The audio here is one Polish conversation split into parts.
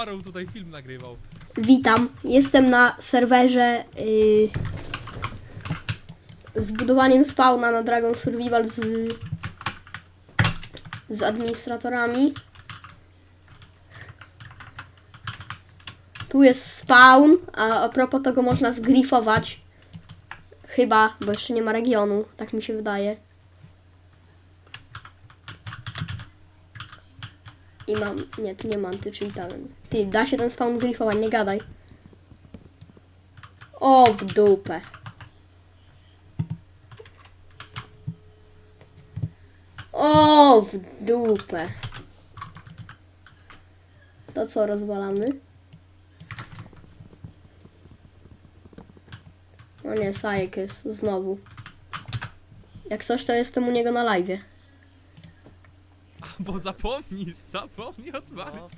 Tutaj film nagrywał. Witam, jestem na serwerze yy, z budowaniem spawna na Dragon Survival z, z administratorami. Tu jest spawn, a a propos tego można zgrifować. Chyba, bo jeszcze nie ma regionu, tak mi się wydaje. I mam, nie, tu nie mam anty-cheatałem. Ty, da się ten spawn grifować, nie gadaj. O, w dupę. O, w dupę. To co, rozwalamy? O nie, Sajek jest znowu. Jak coś, to jestem u niego na live. Bo zapomnisz, zapomnij odpalić.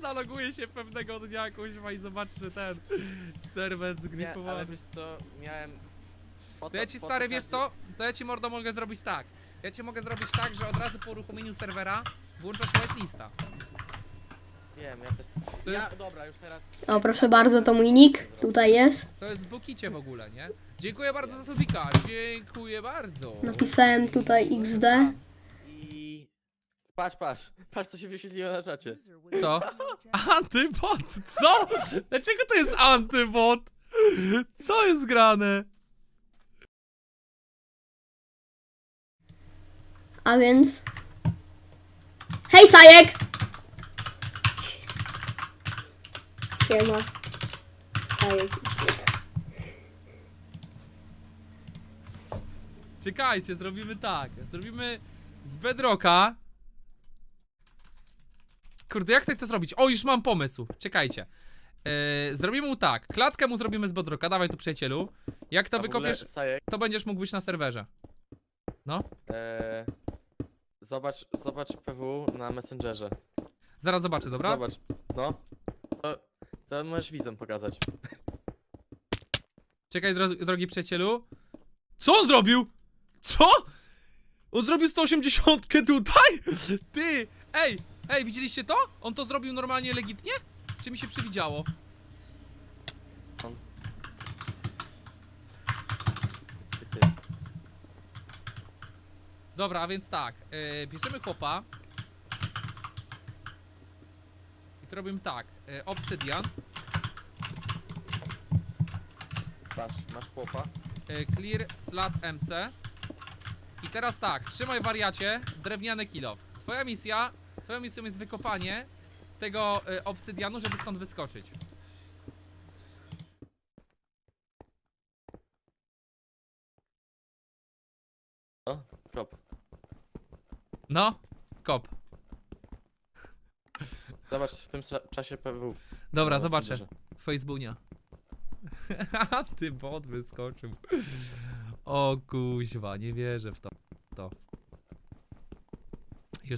Zaloguję się pewnego dnia kuźwa i zobaczysz, że ten serwer Nie, ale zgripowany. wiesz co, miałem... Po To ja ci stary, wiesz co? To ja ci mordo mogę zrobić tak. Ja ci mogę zrobić tak, że od razu po uruchomieniu serwera włączasz whitelista. Wiem, ja też... To ja, jest- dobra, już teraz... O, proszę bardzo, to mój nick. Tutaj jest. To jest w bukicie w ogóle, nie? Dziękuję bardzo za subika, dziękuję bardzo. Napisałem tutaj XD. Patrz, patrz, patrz co się wyświetliło na czacie. Co? Antybot, co? Dlaczego to jest antybot? Co jest grane? A więc. Hej, Sajek! Siema. Sajek. Czekajcie, zrobimy tak. Zrobimy z bedrocka. Kurde, jak tutaj to zrobić? O, już mam pomysł. Czekajcie. Yy, zrobimy mu tak. Klatkę mu zrobimy z bedrocka. Dawaj tu przyjacielu. Jak to A w ogóle, wykopiesz, Sajek, to będziesz mógł być na serwerze. No. e, zobacz, zobacz PW na Messengerze. Zaraz zobaczę, dobra? Zobacz, no. To, to możesz widzom pokazać. Czekaj, dro drogi przyjacielu. Co on zrobił? Co? On zrobił 180 tutaj? Ty! Ej! Ej, widzieliście to? On to zrobił normalnie legitnie? Czy mi się przywidziało? Dobra, a więc tak. Yy, bierzemy chłopa. I to robimy tak. Yy, obsydian. Patrz, masz chłopa. Yy, clear slat MC. I teraz tak, trzymaj wariacie, drewniany kilof. Twoja misja, twoją misją jest wykopanie tego yy, obsydianu, żeby stąd wyskoczyć. O, kop. No, kop. Zobacz w tym sa- czasie PW. Dobra, zobaczę. Messengerze. Facebookia. Ty bot wyskoczył. O kuźwa, nie wierzę w to.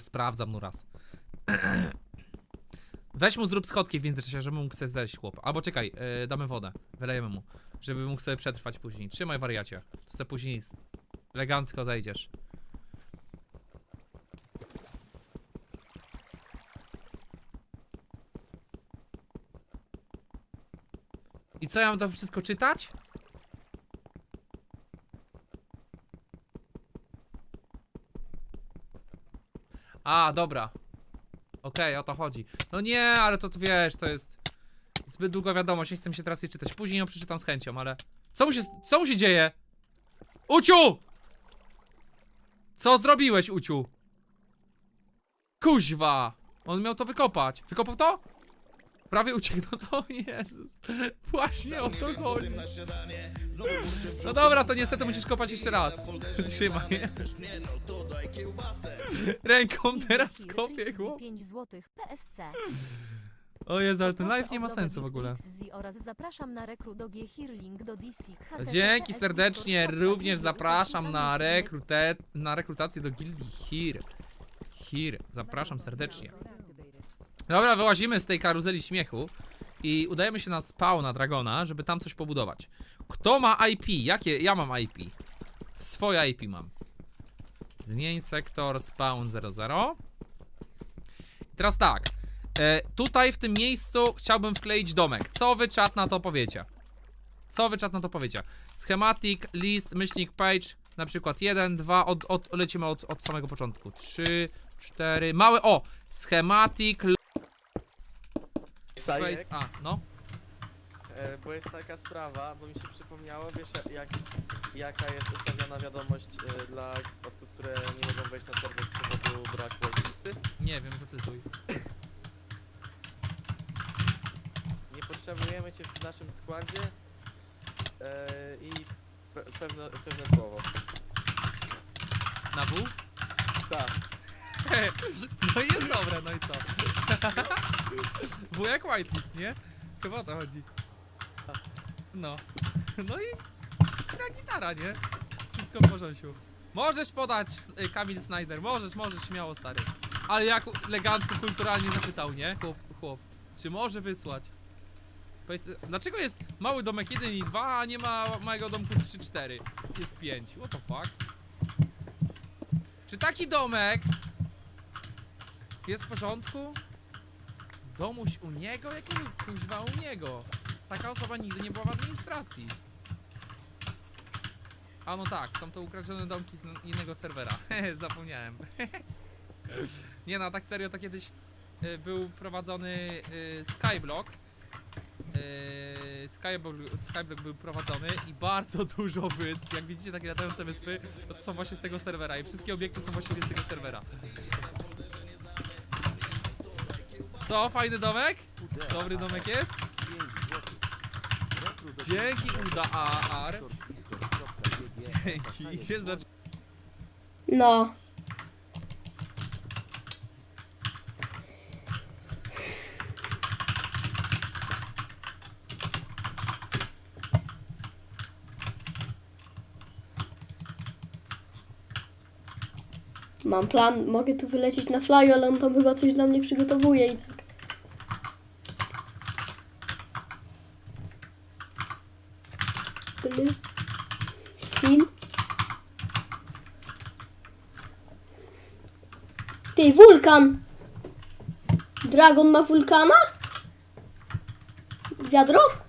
Sprawdzam no raz. Weź mu zrób schodki w międzyczasie, żeby mógł sobie zejść chłop. Albo czekaj, yy, damy wodę. Wylejemy mu. Żeby mógł sobie przetrwać później. Trzymaj wariacie. To sobie później elegancko zejdziesz. I co ja mam to wszystko czytać? A, dobra. Okej, o to chodzi. No nie, ale to tu wiesz, to jest zbyt długa wiadomość, nie chcę się teraz jej czytać. Później ją przeczytam z chęcią, ale... Co mu się, co mu się dzieje? Uciu! Co zrobiłeś, Uciu? Kuźwa! On miał to wykopać. Wykopał to? Prawie uciekł, no to Jezus. Właśnie o to chodzi. No dobra, to niestety musisz kopać jeszcze raz. Trzymaj. Ręką teraz kopię, chłop. 5 zł PSC. O Jezu, ale ten live nie ma sensu w ogóle. Dzięki serdecznie, również zapraszam na, rekrute, na rekrutację do gildii Hir. Hir, zapraszam serdecznie. Dobra, wyłazimy z tej karuzeli śmiechu i udajemy się na spawna Dragona, żeby tam coś pobudować. Kto ma IP? Jakie? Ja mam IP. Swoje IP mam. Zmień sektor spawn 00. I teraz tak. E, tutaj w tym miejscu chciałbym wkleić domek. Co wy czat na to powiecie? Co wy czat na to powiecie? Schematic, list, myślnik, page, na przykład 1, 2, od, od, lecimy od, od samego początku. 3, 4, małe, o! Schematic, Sajek, a, no. e, bo jest taka sprawa, bo mi się przypomniało, wiesz jak, jaka jest ustawiona wiadomość e, dla osób, które nie mogą wejść na serwer z powodu braku listy? Nie wiem, zacytuj. Nie potrzebujemy cię w naszym składzie e, i pe pewne, pewne słowo. Na W? Tak, No i jest dobre, no i co? W jak whitelist, nie? Chyba o to chodzi. No. No i gra gitara, nie? Wszystko w porządku. Możesz podać, y, Kamil Snyder, możesz, możesz, śmiało, stary. Ale jak elegancko, kulturalnie zapytał, nie? Chłop, chłop. Czy może wysłać? Dlaczego jest mały domek 1 i 2, a nie ma małego domku 3-4? Jest 5. What the fuck? Czy taki domek jest w porządku? Domuś u niego? Jakiego kuźwa u niego? Taka osoba nigdy nie była w administracji. A no tak, są to ukradzione domki z innego serwera. Zapomniałem. nie no, tak serio to kiedyś y, był prowadzony y, Skyblock. Yy, Skyblock, Skyblock był prowadzony i bardzo dużo wysp, jak widzicie takie latające wyspy, to, są właśnie z tego serwera i wszystkie obiekty są właściwie z tego serwera. Co, fajny domek? Dobry domek jest? Dzięki Uda AR. Dzięki. Dla... No. Mam plan, mogę tu wylecieć na flyu, ale on tam chyba coś dla mnie przygotowuje i tak. Wulkan! Dragon ma wulkana? Wiadro?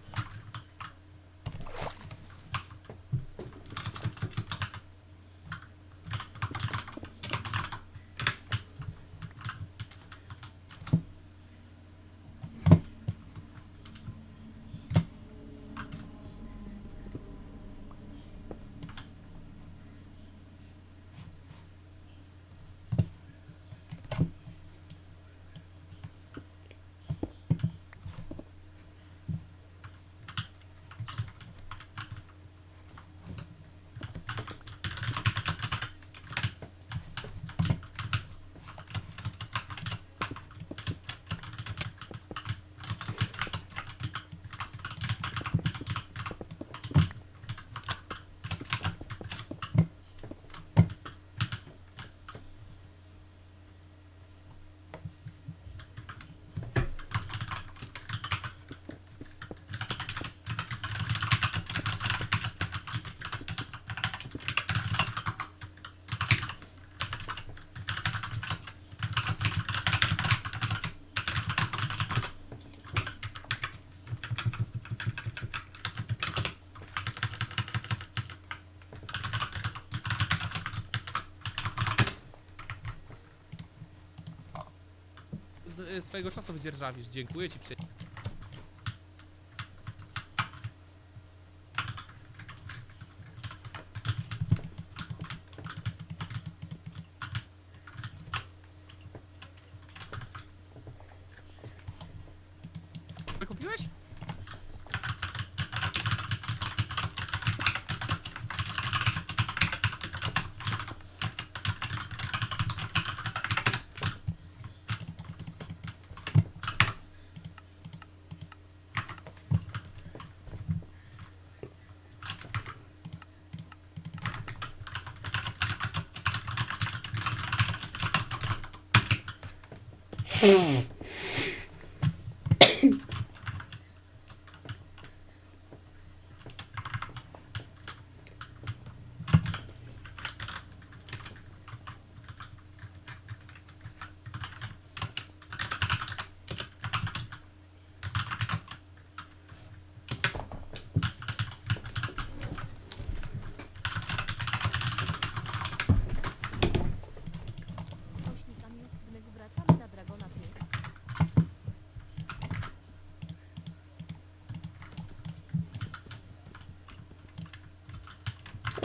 Swojego czasu wydzierżawisz. Dziękuję ci przy...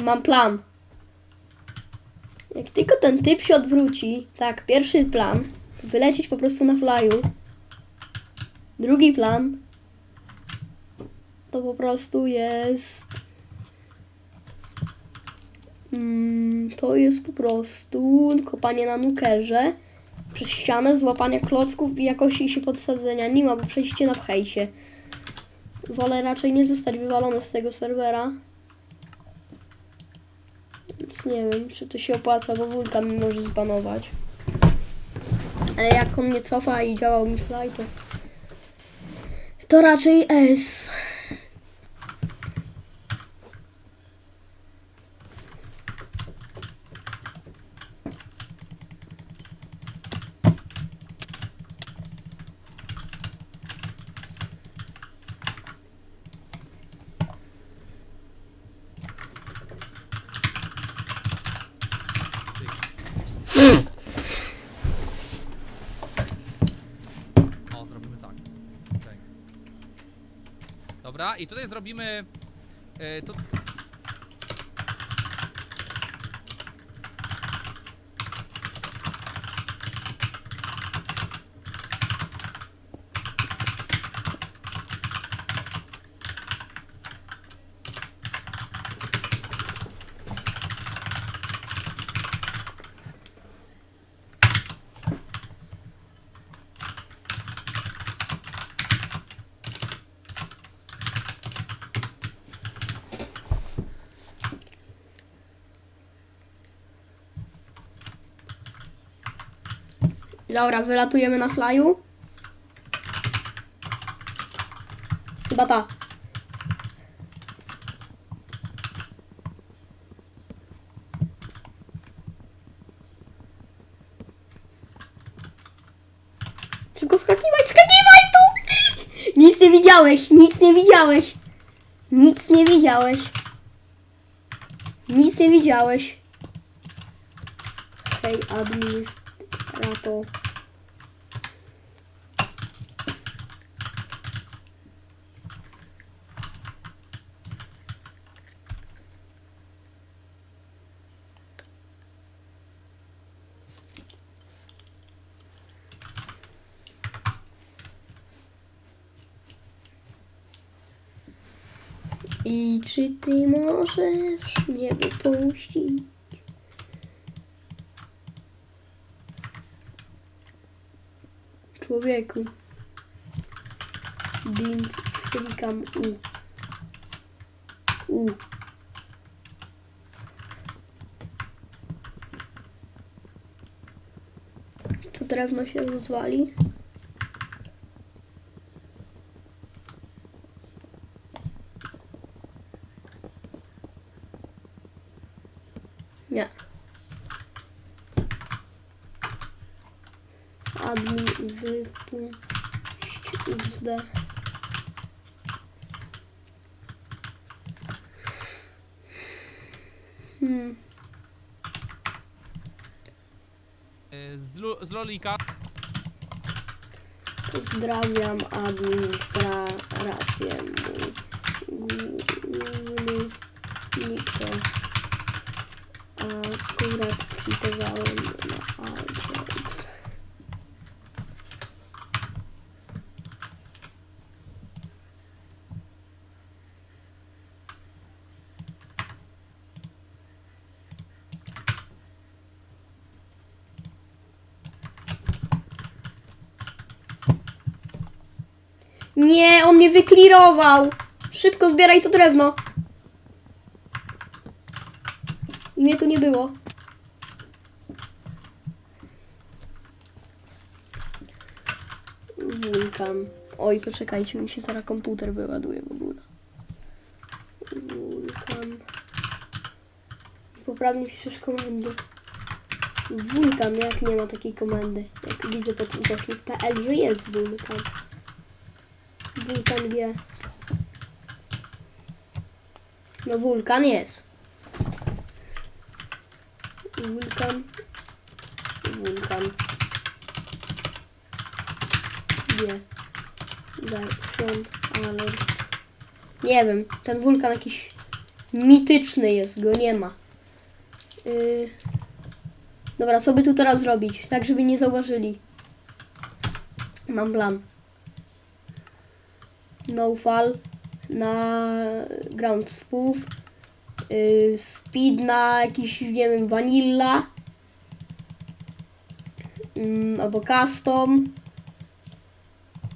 Mam plan. Jak tylko ten typ się odwróci, tak, pierwszy plan, to wylecieć po prostu na flyu. Drugi plan, to po prostu jest... Mm, to jest po prostu kopanie na nukerze przez ścianę, złapanie klocków i jakości się podsadzenia nim, albo przejście na pchejsie. Wolę raczej nie zostać wywalony z tego serwera. Więc nie wiem, czy to się opłaca, bo wulkan mnie może zbanować. Ale jak on nie cofa i działał mi fly, to... To raczej S. O, zrobimy tak. Okej. Dobra, i tutaj zrobimy... Yy, to... Dobra, wylatujemy na flyu. Chyba ta. Szybko skakiwaj, skakiwaj tu! Nic nie widziałeś, nic nie widziałeś. Nic nie widziałeś. Nic nie widziałeś. Hej, administrator. I czy ty możesz mnie wypuścić? Człowieku. Bint, klikam U. U. To drewno się rozwali? Nie. Admin wypuść XD. Hmm. Yy, z, Lolika. Pozdrawiam administrację mój nikto. Akurat kwitowałem na Algebs. Nie, on mnie wyklirował. Szybko zbieraj to drewno. I mnie tu nie było. Wulkan. Oj, poczekajcie, mi się zaraz komputer wyładuje w ogóle. Wulkan. Poprawnie piszesz komendy. Wulkan, jak nie ma takiej komendy. Jak widzę pod ukośnik.pl, że jest wulkan. Wulkan wie. No wulkan jest. Wulkan. Wulkan. Version alerts. Nie wiem, ten wulkan jakiś Mityczny jest, go nie ma. Yy... Dobra, co by tu teraz zrobić? Tak, żeby nie zauważyli. Mam plan. No fall na ground spoof. Yy, speed na jakiś, nie wiem, vanilla. Ym, albo custom.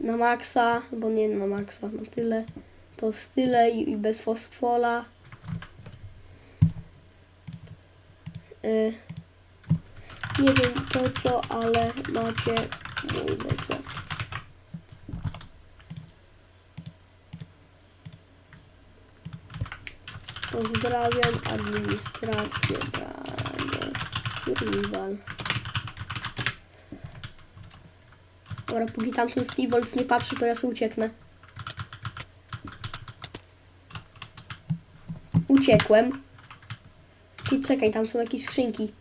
Na maksa, bo nie na maksa, na tyle. To z tyle i, i bez fostfola. Yy, nie wiem po co, ale macie mój lecę. Pozdrawiam administrację branie survival. Dobra, póki tamten Steve Woltz nie patrzy, to ja sobie ucieknę. Uciekłem. Ty czekaj, tam są jakieś skrzynki.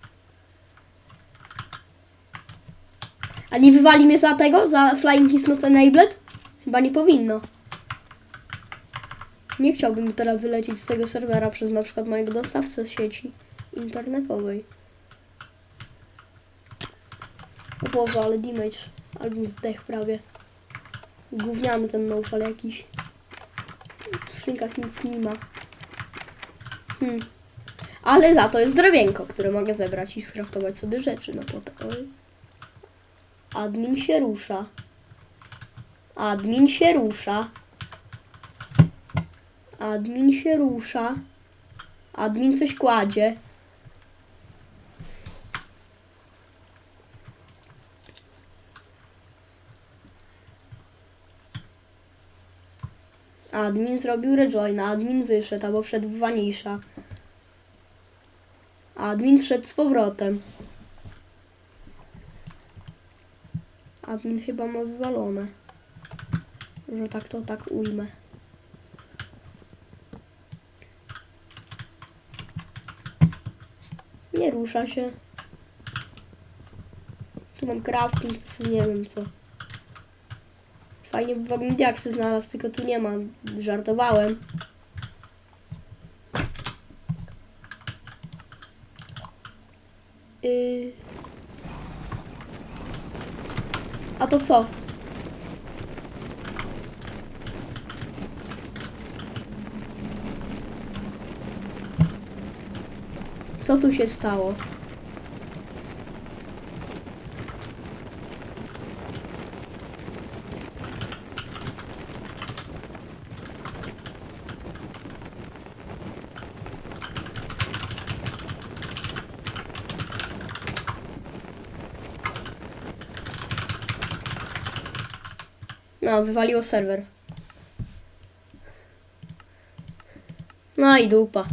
A nie wywali mnie za tego? Za Flying is not enabled? Chyba nie powinno. Nie chciałbym teraz wylecieć z tego serwera przez na przykład mojego dostawcę sieci internetowej. O Boże, ale damage. Albo zdech prawie. Gówniany ten nofal jakiś. W skrzynkach nic nie ma. Hmm. Ale za to jest drewienko, które mogę zebrać i skraftować sobie rzeczy na potem. Oj. Admin się rusza. Admin się rusza. Admin się rusza. Admin coś kładzie. Admin zrobił rejoina, admin wyszedł albo wszedł w wanisza. Admin wszedł z powrotem. Admin chyba ma wywalone. Że tak to tak ujmę. Nie rusza się. Tu mam crafting, to sobie nie wiem co. Fajnie by wagон diaksy znalazł, tylko tu nie ma. Żartowałem. Yy... A to co? Co tu się stało? No, wywaliło serwer. No i dupa.